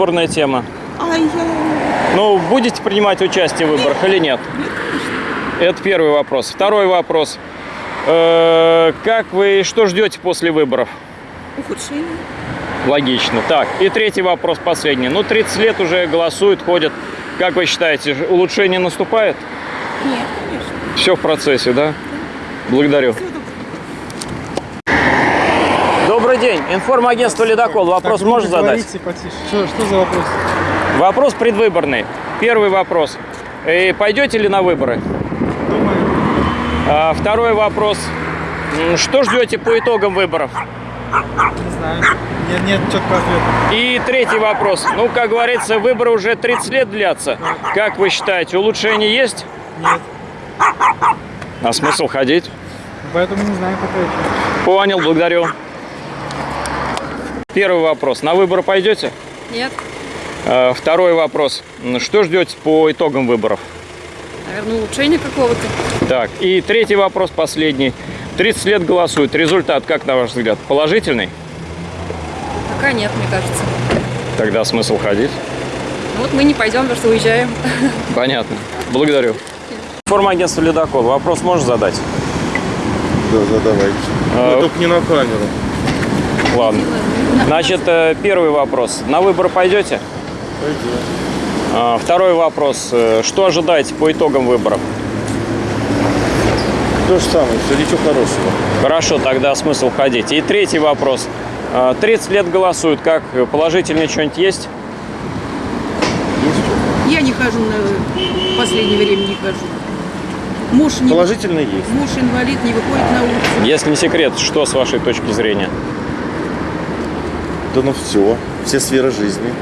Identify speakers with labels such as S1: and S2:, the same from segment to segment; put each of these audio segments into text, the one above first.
S1: Выборная тема.
S2: А я...
S1: Ну, будете принимать участие в выборах или нет? Это первый вопрос. Второй вопрос. Э, Как вы, что ждете после выборов?
S2: Ухудшение.
S1: Логично. Так, и третий вопрос, последний. Ну, 30 лет уже голосуют, ходят. Как вы считаете, улучшение наступает?
S2: Нет, конечно.
S1: Все в процессе, да? Благодарю. Добрый день. Информагентство «Ледокол». Вопрос
S3: Так,
S1: можно задать?
S3: потише. Что, что за вопрос?
S1: Вопрос предвыборный. Первый вопрос. Э, Пойдете ли на выборы?
S3: Думаю.
S1: А, Второй вопрос. Что ждете по итогам выборов?
S3: Не знаю. Нет, нет четкого ответа.
S1: И третий вопрос. Ну, как говорится, выборы уже 30 лет длятся. Как вы считаете, улучшение есть?
S3: Нет.
S1: А смысл ходить?
S3: Поэтому не знаю, как ответить.
S1: Понял, благодарю. Первый вопрос. На выборы пойдете?
S4: Нет,
S1: А, Второй вопрос. Что ждете по итогам выборов?
S4: наверное, улучшение какого-то.
S1: Так, и третий вопрос, последний. 30 лет голосуют. Результат, как на ваш взгляд, положительный?
S4: Пока нет, мне кажется.
S1: Тогда смысл ходить?
S4: Ну вот мы не пойдем, потому что уезжаем.
S1: Понятно. Благодарю. Формагентство «Ледокол». Вопрос можешь задать?
S5: Да, задавайте.
S1: А,
S5: Но только не на камеру.
S1: Ладно. Значит, э, первый вопрос. На выборы пойдете?
S5: Пойдем.
S1: А, Второй вопрос. Э, Что ожидаете по итогам выборов?
S5: То же самое, все, ничего хорошего.
S1: Хорошо, тогда смысл ходить. И третий вопрос. А, 30 лет голосуют. Как положительное что-нибудь есть?
S5: Есть?
S2: Я не хожу на... В последнее время не хожу. Муж, не...
S5: Положительно есть.
S2: Муж инвалид, не выходит на улицу.
S1: Если не секрет, что с вашей точки зрения?
S5: Да ну все, все сферы жизни.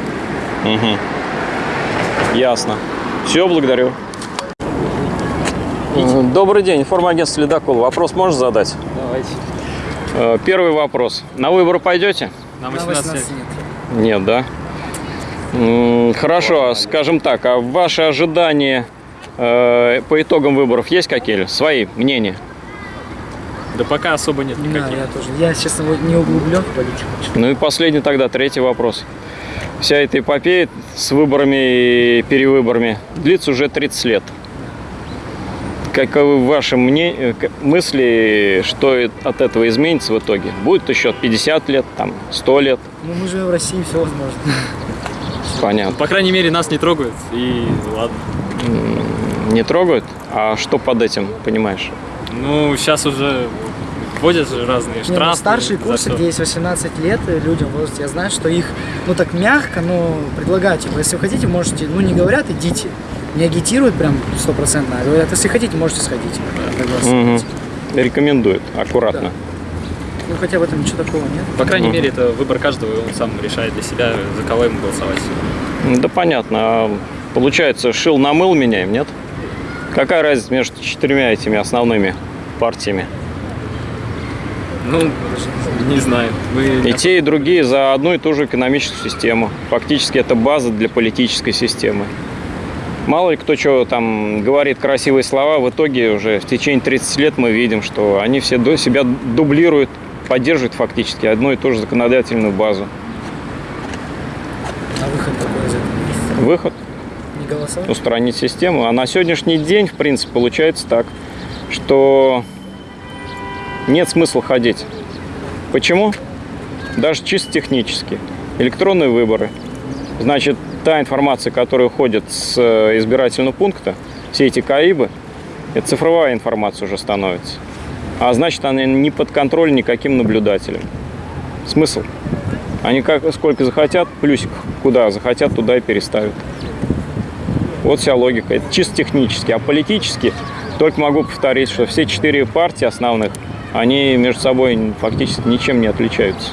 S1: Ясно. Все, благодарю. Э, Добрый день, информагентство «Ледокол». Вопрос можно задать?
S6: Давайте.
S1: Э, Первый вопрос. На выборы пойдете?
S6: Нам 18 лет.
S1: Нет, да? М, Хорошо, а скажем так, а ваши ожидания э, по итогам выборов есть какие-то? Свои мнения?
S6: Да пока особо нет
S3: Не
S6: никаких.
S3: знаю, я тоже. Я, честно, не углублен в политику.
S1: Ну и последний тогда, третий вопрос. Вся эта эпопея с выборами и перевыборами длится уже 30 лет. Каковы ваши мне... к- мысли, что от этого изменится в итоге? Будет еще 50 лет, там, 100 лет?
S3: Ну, мы живем в России, все возможно.
S1: Понятно.
S6: По крайней мере, нас не трогают. И ладно.
S1: Не трогают? А что под этим, понимаешь?
S6: Ну, сейчас уже вводят же разные
S3: Не, ну,
S6: штрафы.
S3: старшие курсы, где есть 18 лет э, людям в возрасте, я знаю, что их, ну так мягко, но предлагают, типа, если вы хотите, можете, ну не говорят, идите. Не агитируют прям стопроцентно, а говорят, если хотите, можете сходить. проголосовать.
S1: Мгм. Рекомендуют, аккуратно.
S3: Ну хотя в этом ничего такого нет.
S6: По крайней
S1: Мгм.
S6: мере, это выбор каждого, и он сам решает для себя, за кого ему голосовать.
S1: Да понятно. А Получается, шил на мыл меняем, нет? Какая разница между четырьмя этими основными партиями?
S6: Ну, не знаю. Мы
S1: И те, и другие за одну и ту же экономическую систему. Фактически это база для политической системы. Мало ли кто что там говорит красивые слова, в итоге уже в течение 30 лет мы видим, что они все до себя дублируют, поддерживают фактически одну и ту же законодательную базу.
S3: А выход такой из этого.
S1: Выход
S3: Не голосовать?
S1: устранить систему. А на сегодняшний день, в принципе, получается так, что нет смысла ходить. Почему? Даже чисто технически. Электронные выборы. Значит, та информация, которая уходит с э, избирательного пункта, все эти КАИБы, это цифровая информация уже становится. А значит, она не под контроль никаким наблюдателем. Смысл? Они как, сколько захотят, плюсик куда захотят, туда и переставят. Вот вся логика. Это чисто технически. А политически только могу повторить, что все четыре партии основных, они между собой фактически ничем не отличаются.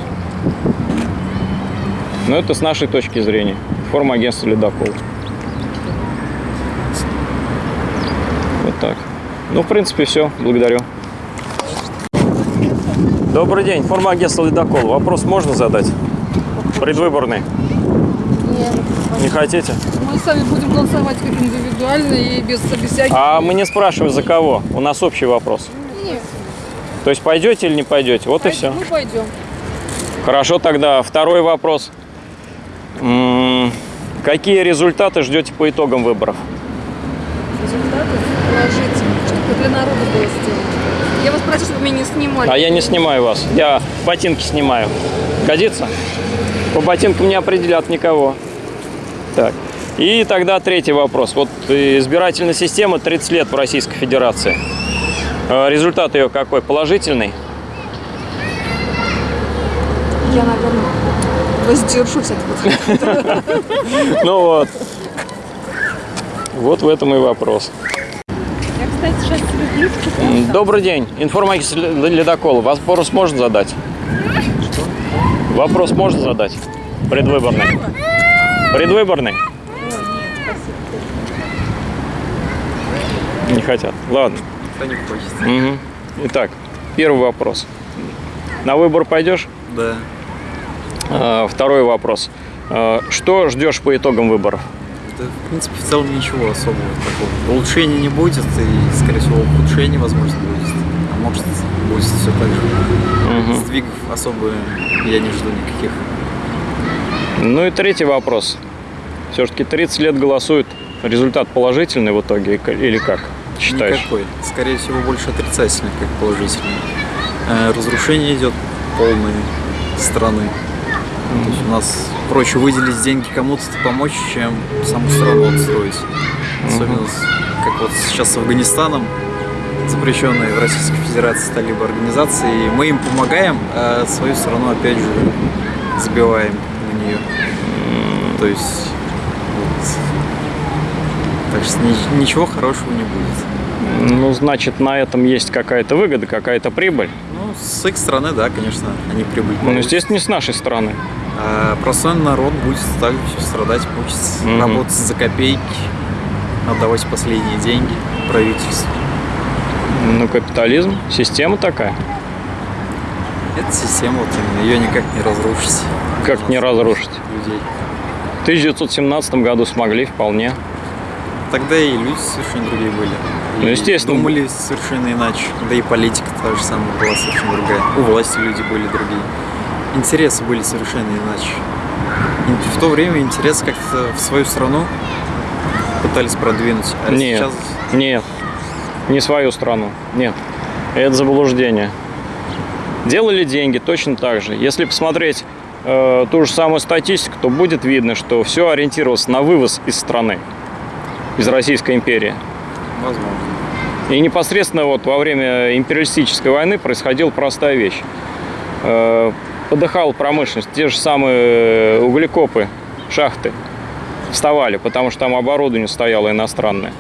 S1: Но это с нашей точки зрения. Форма агентства «Ледокол». Вот так. Ну, в принципе, все. Благодарю. Добрый день. Форма агентства «Ледокол». Вопрос можно задать? Предвыборный. Не хотите?
S4: Мы сами будем голосовать как индивидуально и без, всяких...
S1: А мы не спрашиваем за кого. У нас общий вопрос.
S4: Нет.
S1: То есть пойдете или не пойдете? Вот и все.
S4: Мы пойдем.
S1: Хорошо, тогда второй вопрос. М, Какие результаты ждете по итогам выборов?
S4: Результаты положительные. Чтобы для народа было сделано. Я вас прошу, чтобы меня не снимали.
S1: А я не снимаю вас. Я ботинки снимаю. Годится? По ботинкам не определят никого. Так. И тогда третий вопрос. Вот избирательная система 30 лет в Российской Федерации. Э, Результат ее какой? Положительный?
S4: Я, наверное, воздержусь от этого.
S1: Ну вот. Вот в этом и вопрос.
S4: Я, кстати, сейчас близко.
S1: Добрый день. Информагентство Ледокол. Вопрос можно задать? Вопрос можно задать? Предвыборный. Предвыборный? Не хотят. Ладно.
S6: Кто не хочет.
S1: Мгм. Итак, первый вопрос. На выбор пойдешь?
S6: Да.
S1: А, Второй вопрос. А, Что ждешь по итогам выборов?
S6: Да, в принципе, в целом ничего особого такого. Улучшения не будет, и, скорее всего, ухудшение, возможно, будет. А может, будет все так же.
S1: Мгм.
S6: Сдвигов особо я не жду никаких.
S1: Ну и третий вопрос. Все-таки 30 лет голосуют. Результат положительный в итоге или как считаешь?
S6: Никакой. Скорее всего, больше отрицательный, как положительный. Э, Разрушение идет полной страны. То есть у нас проще выделить деньги кому-то помочь, чем саму страну отстроить. Особенно, с- как вот сейчас с Афганистаном, запрещенные в Российской Федерации талибы организации, и мы им помогаем, а свою страну опять же забиваем на нее. То есть вот. Так что ни- ничего хорошего не будет.
S1: Ну, значит, на этом есть какая-то выгода, какая-то прибыль.
S6: Ну, с их стороны, да, конечно, они прибыль
S1: Ну, естественно, не с нашей стороны.
S6: А простой народ будет также страдать, мучиться,
S1: Мгм.
S6: работать за копейки, отдавать последние деньги правительству.
S1: Ну, капитализм, система такая.
S6: Эта система, вот именно, ее никак не разрушить.
S1: Как не разрушить?
S6: Людей.
S1: В 1917 году смогли вполне.
S6: Тогда и люди совершенно другие были.
S1: Ну, естественно.
S6: Думали совершенно иначе. Да и политика та же самая была совершенно другая. У власти люди были другие. Интересы были совершенно иначе. И в то время интересы как-то в свою страну пытались продвинуть. А
S1: Нет.
S6: сейчас
S1: Нет, не свою страну. Нет, это заблуждение. Делали деньги точно так же. Если посмотреть э, ту же самую статистику, то будет видно, что все ориентировалось на вывоз из страны, из Российской империи.
S6: возможно.
S1: И непосредственно вот во время империалистической войны происходила простая вещь. Э, Подыхала промышленность, те же самые углекопы, шахты вставали, потому что там оборудование стояло иностранное.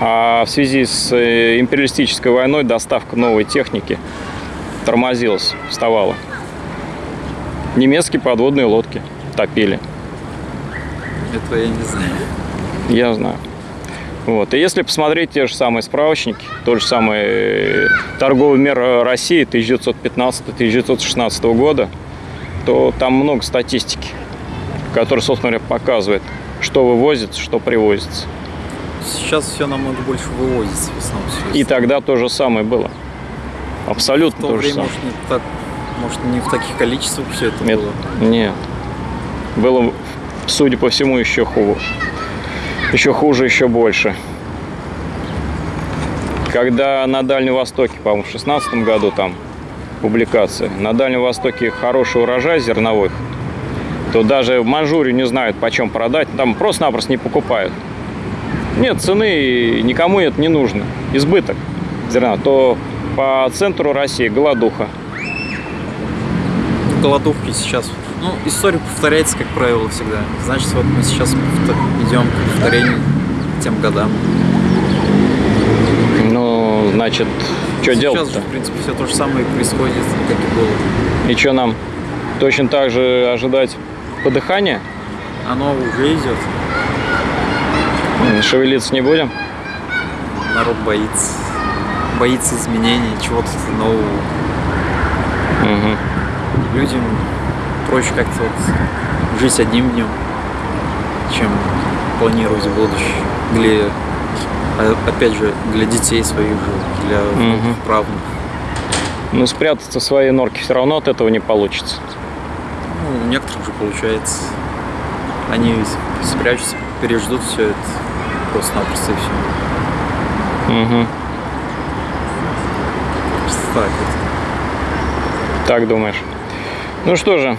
S1: А в связи с э, империалистической войной доставка новой техники тормозилась, вставала. Немецкие подводные лодки топили.
S6: Этого я не знаю.
S1: Я знаю. Вот. И если посмотреть те же самые справочники, тот же самый э, торговый мир э, России 1915-1916 года, то там много статистики, которая, собственно говоря, показывает, что вывозится, что привозится.
S6: Сейчас все намного больше вывозится в основном. всё.
S1: И тогда то же самое было.
S6: в
S1: Абсолютно
S6: то
S1: то, же
S6: время,
S1: самое.
S6: может, не так, может, не в таких количествах все это
S1: Нет,
S6: было.
S1: нет. Было, судя по всему, еще хуже. Еще хуже, еще больше. Когда на Дальнем Востоке, по-моему, в 16 году там публикация, на Дальнем Востоке хороший урожай зерновых, то даже в Манчжурию не знают, почем продать, там просто-напросто не покупают. Нет цены, никому это не нужно. Избыток зерна. То по центру России голодуха.
S6: Голодовки сейчас. Ну, история повторяется, как правило, всегда. Значит, вот мы сейчас идем к повторению тем годам.
S1: Ну, значит, что
S6: сейчас
S1: делать-то?
S6: же, в принципе, все то же самое происходит, как и было.
S1: И что нам точно так же ожидать подыхания?
S6: Оно уже идет.
S1: Шевелиться не будем?
S6: Народ боится. Боится изменений, чего-то нового.
S1: Мгм.
S6: Людям проще как-то вот жить одним днем, чем планировать будущее. Для, а, опять же, для детей своих же, для
S1: Мгм.
S6: правнуков.
S1: Ну, спрятаться в своей норке все равно от этого не получится.
S6: Ну, у некоторых же получается. Они спрячутся, переждут все это просто-напросто и все.
S1: Мгм.
S6: Так вот.
S1: Так думаешь. Ну что же,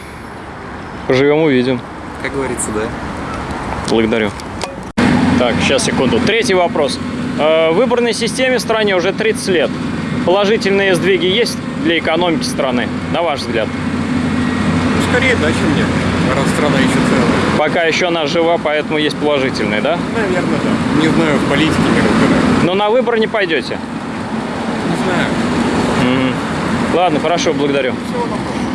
S1: поживем увидим.
S6: Как говорится, да.
S1: Благодарю. Так, сейчас, секунду. Третий вопрос. Э, В выборной системе в стране уже 30 лет. Положительные сдвиги есть для экономики страны, на ваш взгляд?
S7: Ну, скорее да, чем нет. Раз страна еще целая.
S1: Пока еще она жива, поэтому есть положительные, да?
S7: Наверное, да. Не знаю, в политике не разбираюсь.
S1: Но на выборы не пойдете?
S7: Не знаю.
S1: Мгм. Ладно, хорошо, благодарю.
S7: Всего доброго.